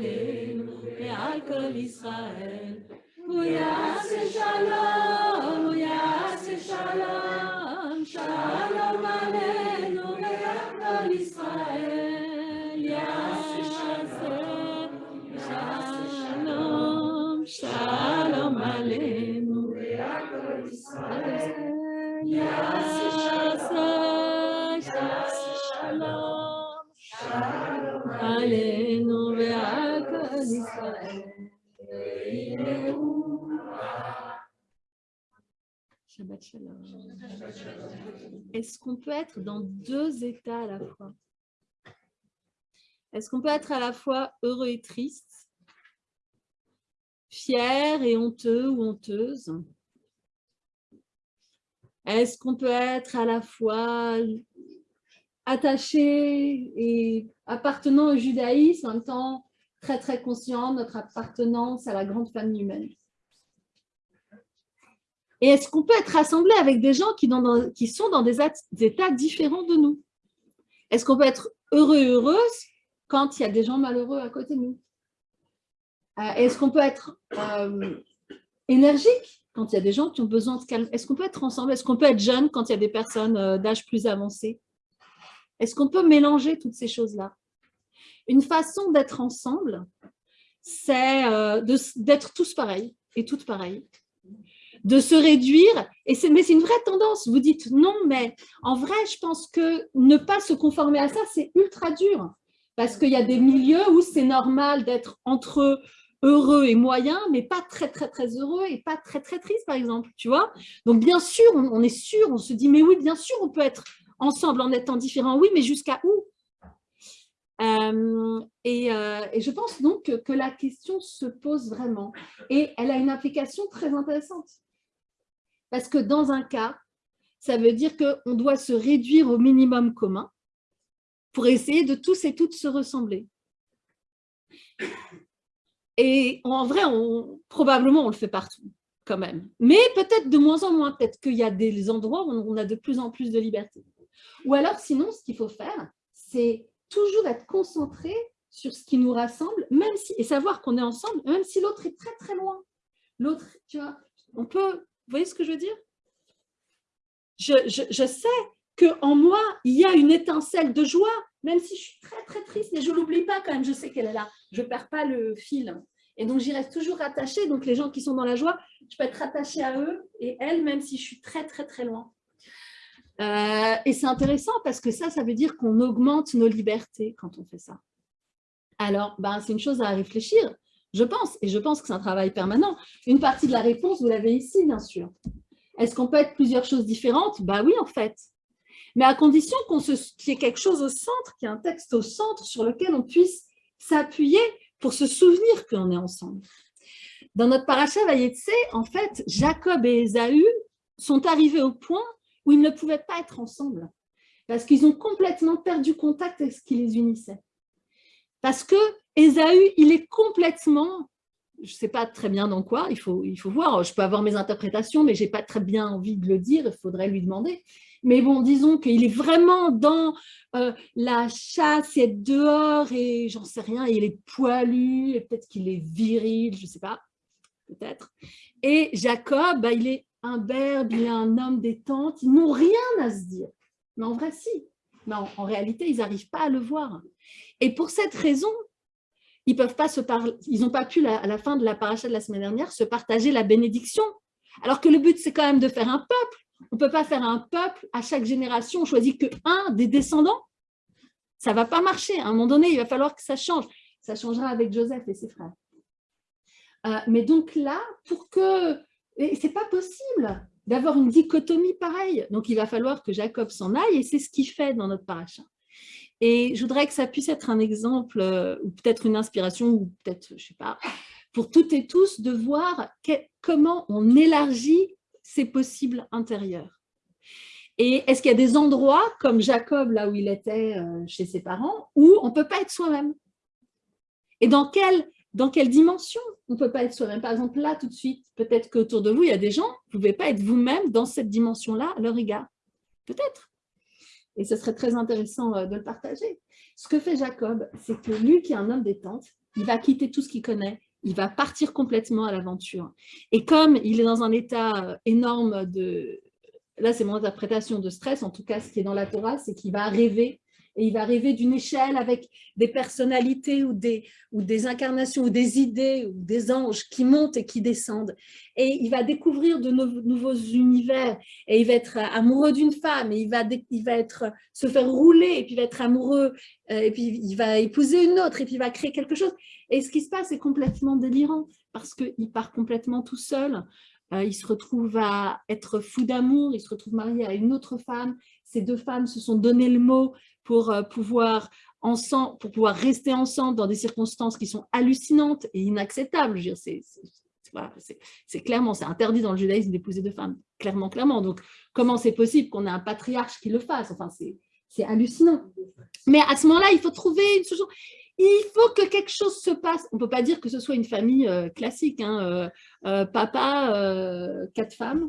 Jérusalem et à Israël. Shabbat shalom. Est-ce qu'on peut être dans deux états à la fois? Est-ce qu'on peut être à la fois heureux et triste, fier et honteux ou honteuse? Est-ce qu'on peut être à la fois attaché et appartenant au judaïsme, en même temps très très conscient de notre appartenance à la grande famille humaine? Et est-ce qu'on peut être rassemblé avec des gens qui, sont dans des, états différents de nous? Est-ce qu'on peut être heureux et heureuse quand il y a des gens malheureux à côté de nous? Euh, Est-ce qu'on peut être euh, énergique quand il y a des gens qui ont besoin de calme? Est-ce qu'on peut être ensemble? Est-ce qu'on peut être jeune quand il y a des personnes euh, d'âge plus avancé? Est-ce qu'on peut mélanger toutes ces choses-là? Une façon d'être ensemble, c'est d'être tous pareils et toutes pareilles de se réduire. Mais c'est une vraie tendance. Vous dites non, mais en vrai, je pense que ne pas se conformer à ça, c'est ultra dur. Parce qu'il y a des milieux où c'est normal d'être entre heureux et moyen, mais pas très, très, très heureux et pas très, très triste, par exemple. Tu vois Donc, bien sûr, on, est sûr, on se dit, mais oui, bien sûr, on peut être ensemble en étant différents. Oui, mais jusqu'à où? Euh, et, euh, et, je pense donc que, la question se pose vraiment. Et elle a une application très intéressante. Parce que dans un cas, ça veut dire qu'on doit se réduire au minimum commun pour essayer de tous et toutes se ressembler. Et en vrai, probablement, on le fait partout quand même. Mais peut-être de moins en moins, peut-être qu'il y a des endroits où on a de plus en plus de liberté. Ou alors, sinon, ce qu'il faut faire, c'est toujours être concentré sur ce qui nous rassemble, même si, et savoir qu'on est ensemble, même si l'autre est très très loin. L'autre, tu vois, on peut vous voyez ce que je veux dire? Je, je, sais qu'en moi, il y a une étincelle de joie, même si je suis très, très triste, mais je ne l'oublie pas quand même, je sais qu'elle est là. Je ne perds pas le fil. Et donc, j'y reste toujours attachée. Donc, les gens qui sont dans la joie, je peux être attachée à eux et elles, même si je suis très, très, très loin. Euh, et c'est intéressant parce que ça, ça veut dire qu'on augmente nos libertés quand on fait ça. Alors, ben, c'est une chose à réfléchir. Je pense, et je pense que c'est un travail permanent. Une partie de la réponse, vous l'avez ici, bien sûr. Est-ce qu'on peut être plusieurs choses différentes? Bah oui, en fait. Mais à condition qu'il y ait quelque chose au centre, qu'il y ait un texte au centre sur lequel on puisse s'appuyer pour se souvenir qu'on est ensemble. Dans notre paracha Vayetse, en fait, Jacob et Ésaü sont arrivés au point où ils ne pouvaient pas être ensemble parce qu'ils ont complètement perdu contact avec ce qui les unissait. Parce que Ésaü, il est complètement, je ne sais pas très bien dans quoi, il faut, il faut voir, je peux avoir mes interprétations, mais je n'ai pas très bien envie de le dire, il faudrait lui demander. Mais bon, disons qu'il est vraiment dans euh, la chasse, et être dehors, et j'en sais rien, il est poilu, et peut-être qu'il est viril, je ne sais pas, peut-être. Et Jacob, bah, il est un berbe, il est un homme des tentes, ils n'ont rien à se dire. Mais en vrai, si. Mais en, réalité, ils n'arrivent pas à le voir. Et pour cette raison, ils peuvent pas se ils n'ont pas pu, à la fin de la paracha de la semaine dernière, se partager la bénédiction. Alors que le but, c'est quand même de faire un peuple. On ne peut pas faire un peuple, à chaque génération, on choisit que un des descendants. Ça ne va pas marcher. À un moment donné, il va falloir que ça change. Ça changera avec Joseph et ses frères. Euh, mais donc là, pour que... Ce n'est pas possible d'avoir une dichotomie pareille. Donc, il va falloir que Jacob s'en aille et c'est ce qu'il fait dans notre paracha. Et je voudrais que ça puisse être un exemple, euh, ou peut-être une inspiration, ou peut-être, je ne sais pas, pour toutes et tous de voir comment on élargit ces possibles intérieurs. Et est-ce qu'il y a des endroits, comme Jacob, là où il était euh, chez ses parents, où on ne peut pas être soi-même? Et dans quelle, dans quelle dimension on ne peut pas être soi-même? Par exemple, là, tout de suite, peut-être qu'autour de vous, il y a des gens, vous ne pouvez pas être vous-même dans cette dimension-là à leur égard. Peut-être. Et ce serait très intéressant euh, de le partager. Ce que fait Jacob, c'est que lui, qui est un homme des tentes, il va quitter tout ce qu'il connaît, il va partir complètement à l'aventure. Et comme il est dans un état euh, énorme de, là c'est mon interprétation de stress, en tout cas ce qui est dans la Torah, c'est qu'il va rêver et il va rêver d'une échelle avec des personnalités ou des, ou des incarnations ou des idées ou des anges qui montent et qui descendent. Et il va découvrir de nouveaux univers et il va être amoureux d'une femme et il va, il va être, se faire rouler et puis il va être amoureux euh, et puis il va épouser une autre et puis il va créer quelque chose. Et ce qui se passe est complètement délirant parce qu'il part complètement tout seul. Euh, il se retrouve à être fou d'amour, il se retrouve marié à une autre femme. Ces deux femmes se sont donné le mot pour euh, pouvoir ensemble, pour pouvoir rester ensemble dans des circonstances qui sont hallucinantes et inacceptables. C'est clairement, c'est interdit dans le judaïsme d'épouser deux femmes, clairement, clairement. Donc, comment c'est possible qu'on ait un patriarche qui le fasse? Enfin, c'est hallucinant. Mais à ce moment-là, il faut trouver une solution. Il faut que quelque chose se passe. On ne peut pas dire que ce soit une famille euh, classique. Hein, euh, papa, quatre femmes,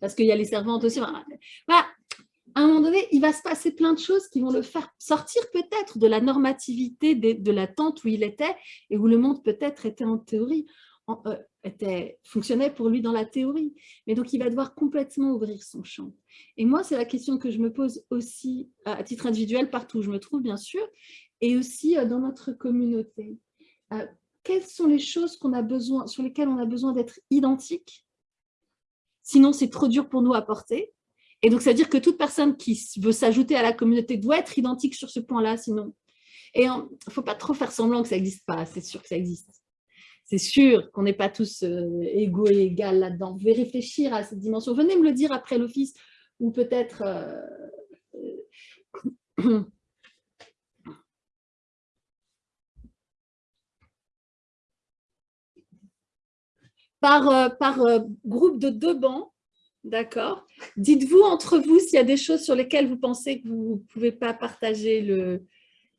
parce qu'il y a les servantes aussi. Voilà à un moment donné, il va se passer plein de choses qui vont le faire sortir peut-être de la normativité de, la tente où il était et où le monde peut-être était en théorie, euh, était, fonctionnait pour lui dans la théorie. Mais donc, il va devoir complètement ouvrir son champ. Et moi, c'est la question que je me pose aussi à titre individuel, partout où je me trouve, bien sûr, et aussi euh, dans notre communauté. Euh, quelles sont les choses a besoin, sur lesquelles on a besoin d'être identiques Sinon, c'est trop dur pour nous à porter. Et donc, ça veut dire que toute personne qui veut s'ajouter à la communauté doit être identique sur ce point-là, sinon. Et il ne faut pas trop faire semblant que ça n'existe pas, c'est sûr que ça existe. C'est sûr qu'on n'est pas tous euh, égaux et égales là-dedans. Vous pouvez réfléchir à cette dimension. Venez me le dire après l'office, ou peut-être... Euh, par, euh, par groupe de deux bancs, D'accord. Dites-vous entre vous s'il y a des choses sur lesquelles vous pensez que vous ne pouvez pas partager le...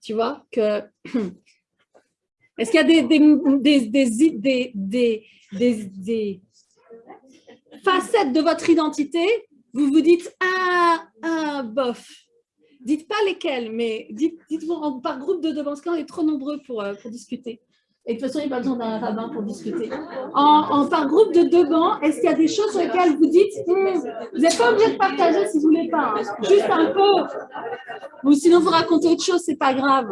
Tu vois que... Est-ce qu'il y a des, des, des, facettes de votre identité Vous vous dites « Ah, ah, bof ». Dites pas lesquelles, mais dites-vous par groupe de deux, parce qu'on est trop nombreux pour, euh, pour discuter. Et de toute façon, il n'y a pas besoin d'un rabbin pour discuter. En, par groupe de deux bancs, est-ce qu'il y a des choses sur lesquelles vous dites hmm, Vous n'êtes pas obligé de partager si vous ne voulez pas, hein. juste un peu. Ou sinon, vous racontez autre chose, ce n'est pas grave.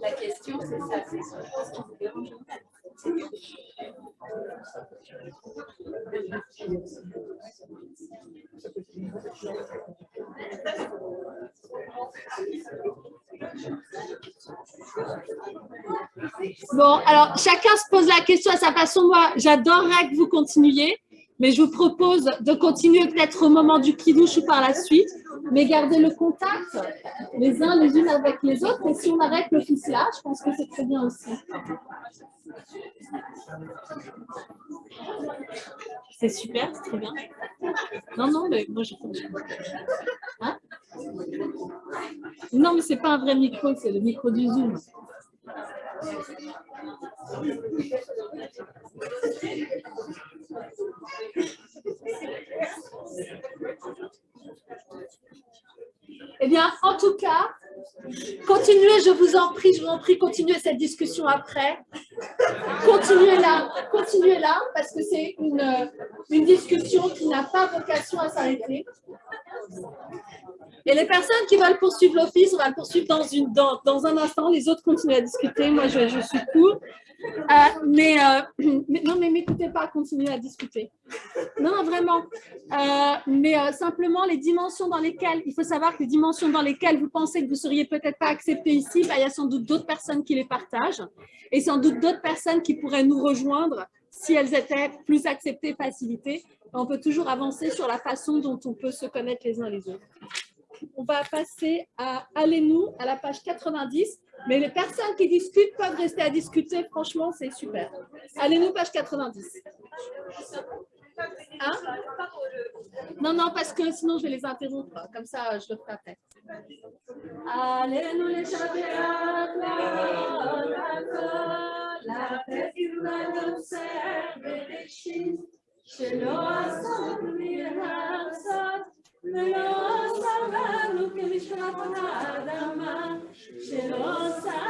La question, c'est ça, c'est. Bon, alors chacun se pose la question à sa façon. Moi, j'adorerais que vous continuiez, mais je vous propose de continuer peut-être au moment du kidouche ou par la suite, mais garder le contact les uns les unes avec les autres. Et si on arrête l'office là, je pense que c'est très bien aussi. C'est super, c'est très bien. Non, non, mais moi je hein? Non, mais c'est pas un vrai micro, c'est le micro du Zoom. Eh bien, en tout cas, continuez, je vous en prie, je vous en prie, continuez cette discussion après. Continuez là, continuez là, parce que c'est une, une discussion qui n'a pas vocation à s'arrêter. Et les personnes qui veulent poursuivre l'office, on va le poursuivre dans, une, dans, dans, un instant. Les autres continuent à discuter. Moi, je, suis court. Euh, mais, euh, mais, non, mais m'écoutez pas, continuez à discuter. Non, vraiment. Euh, mais simplement, les dimensions dans lesquelles, il faut savoir que les dimensions dans lesquelles vous pensez que vous ne seriez peut-être pas accepté ici, bah, il y a sans doute d'autres personnes qui les partagent et sans doute d'autres personnes qui pourraient nous rejoindre si elles étaient plus acceptées, facilitées. On peut toujours avancer sur la façon dont on peut se connaître les uns les autres. On va passer à Allez-nous, à la page 90. Mais les personnes qui discutent peuvent rester à discuter. Franchement, c'est super. Allez-nous, page 90. Hein? Non, non, parce que sinon, je vais les interrompre. Comme ça, je le ferai après. Allez-nous, les la paix qui nous observe les chiffres. שלא עשות מלעשות, ולא סבלנו כמשפחת האדמה, שלא שם